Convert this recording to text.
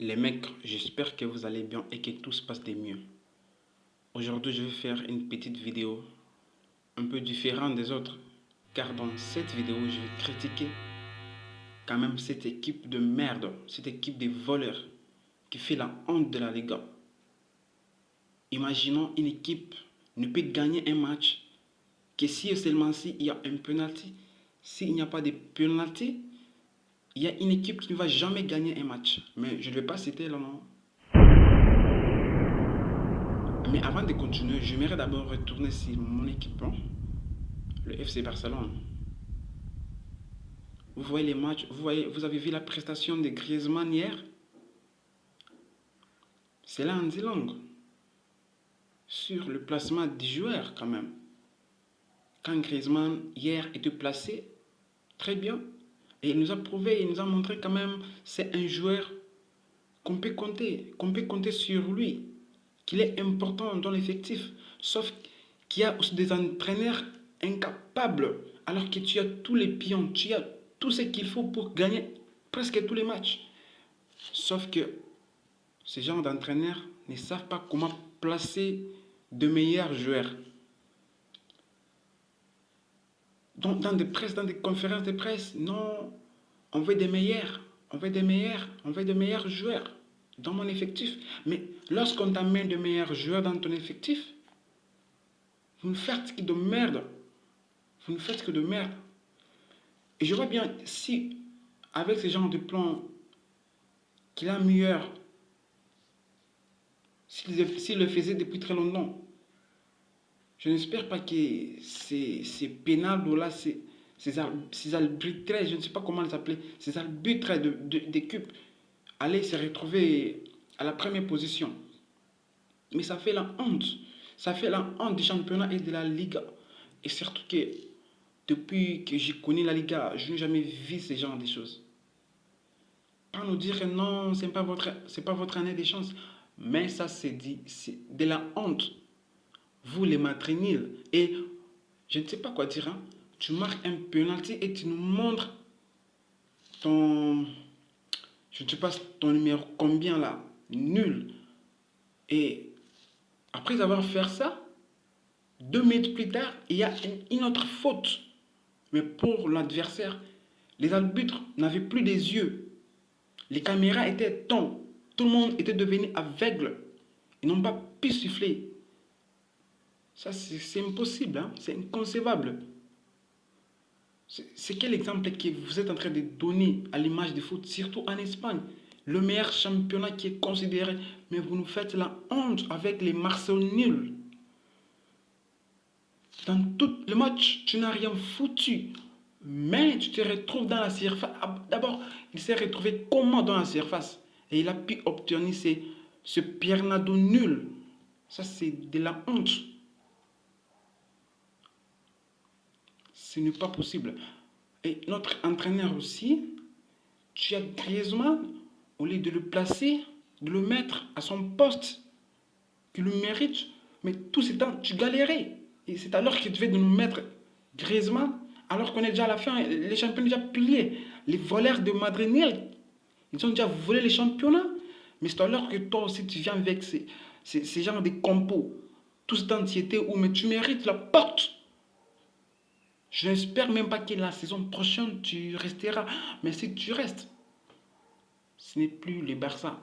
Les mecs, j'espère que vous allez bien et que tout se passe de mieux. Aujourd'hui, je vais faire une petite vidéo un peu différente des autres. Car dans cette vidéo, je vais critiquer quand même cette équipe de merde, cette équipe de voleurs qui fait la honte de la Liga. Imaginons une équipe ne peut gagner un match que si seulement s'il y a un penalty. S'il n'y a pas de penalty, il y a une équipe qui ne va jamais gagner un match. Mais je ne vais pas citer le nom. Mais avant de continuer, j'aimerais d'abord retourner sur mon équipe, hein. le FC Barcelone. Vous voyez les matchs, vous, voyez, vous avez vu la prestation de Griezmann hier? C'est là en dit Sur le placement des joueurs quand même. Quand Griezmann hier était placé, très bien, et il nous a prouvé, il nous a montré quand même, c'est un joueur qu'on peut compter, qu'on peut compter sur lui, qu'il est important dans l'effectif. Sauf qu'il y a aussi des entraîneurs incapables, alors que tu as tous les pions, tu as tout ce qu'il faut pour gagner presque tous les matchs. Sauf que ces gens d'entraîneurs ne savent pas comment placer de meilleurs joueurs. Dans, des presses, dans des conférences de presse, non, on veut des meilleurs, on veut des meilleurs, on veut des meilleurs joueurs dans mon effectif. Mais lorsqu'on t'amène de meilleurs joueurs dans ton effectif, vous ne faites que de merde. Vous ne faites que de merde. Et je vois bien, si avec ce genre de plan qu'il a meilleur, s'il le faisait depuis très longtemps, je n'espère pas que ces, ces pénales-là, ces, ces, arbitrages, je ne sais pas comment les appeler, ces arbitres d'équipe, de, allaient se retrouver à la première position. Mais ça fait la honte. Ça fait la honte du championnat et de la Liga. Et surtout que depuis que je connais la Liga, je n'ai jamais vu ce genre de choses. Pas nous dire non, ce n'est pas, votre, pas votre année de chance. Mais ça, c'est dit, c'est de la honte vous les matrinils. Et je ne sais pas quoi dire. Hein. Tu marques un penalty et tu nous montres ton... Je ne sais pas ton numéro combien là. Nul. Et après avoir fait ça, deux minutes plus tard, il y a une autre faute. Mais pour l'adversaire, les arbitres n'avaient plus des yeux. Les caméras étaient tombées. Tout le monde était devenu aveugle. Ils n'ont pas pu siffler. Ça, c'est impossible, hein? c'est inconcevable. C'est quel exemple que vous êtes en train de donner à l'image du foot, surtout en Espagne? Le meilleur championnat qui est considéré, mais vous nous faites la honte avec les Marseillais nuls. Dans tout le match, tu n'as rien foutu. Mais tu te retrouves dans la surface. Ah, d'abord, il s'est retrouvé comment dans la surface? Et il a pu obtenir ce, ce Piernado nul. Ça, c'est de la honte. Ce n'est pas possible. Et notre entraîneur aussi, tu as Griezmann, au lieu de le placer, de le mettre à son poste, qu'il le mérite, mais tout ce temps, tu galérais. Et c'est alors que tu devais de nous mettre Griezmann, alors qu'on est déjà à la fin, les champions déjà pliés. Les voleurs de Madrid, ils ont déjà volé les championnats. Mais c'est alors que toi aussi, tu viens avec ces, ces, ces de compos. Tout ce temps, tu étais où, mais tu mérites la porte. Je n'espère même pas que la saison prochaine, tu resteras. Mais si tu restes, ce n'est plus le Barça.